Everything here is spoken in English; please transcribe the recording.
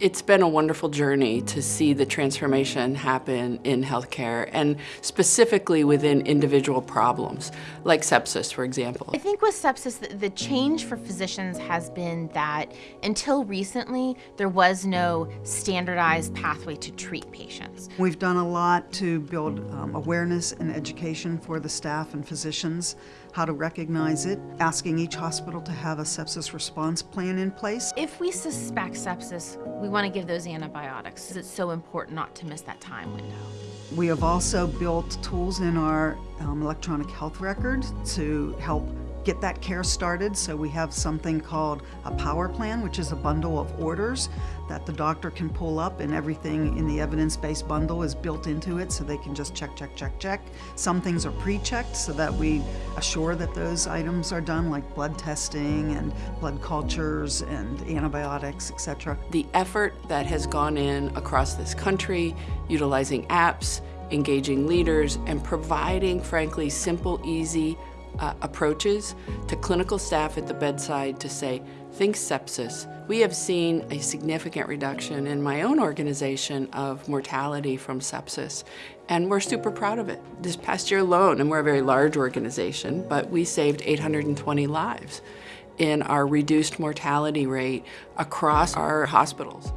It's been a wonderful journey to see the transformation happen in healthcare and specifically within individual problems, like sepsis, for example. I think with sepsis, the, the change for physicians has been that until recently, there was no standardized pathway to treat patients. We've done a lot to build um, awareness and education for the staff and physicians, how to recognize it, asking each hospital to have a sepsis response plan in place. If we suspect sepsis, we want to give those antibiotics. Because it's so important not to miss that time window. We have also built tools in our um, electronic health record to help get that care started. So we have something called a power plan, which is a bundle of orders that the doctor can pull up and everything in the evidence-based bundle is built into it so they can just check, check, check, check. Some things are pre-checked so that we assure that those items are done like blood testing and blood cultures and antibiotics, etc. The effort that has gone in across this country, utilizing apps, engaging leaders, and providing, frankly, simple, easy uh, approaches to clinical staff at the bedside to say, think sepsis. We have seen a significant reduction in my own organization of mortality from sepsis, and we're super proud of it. This past year alone, and we're a very large organization, but we saved 820 lives in our reduced mortality rate across our hospitals.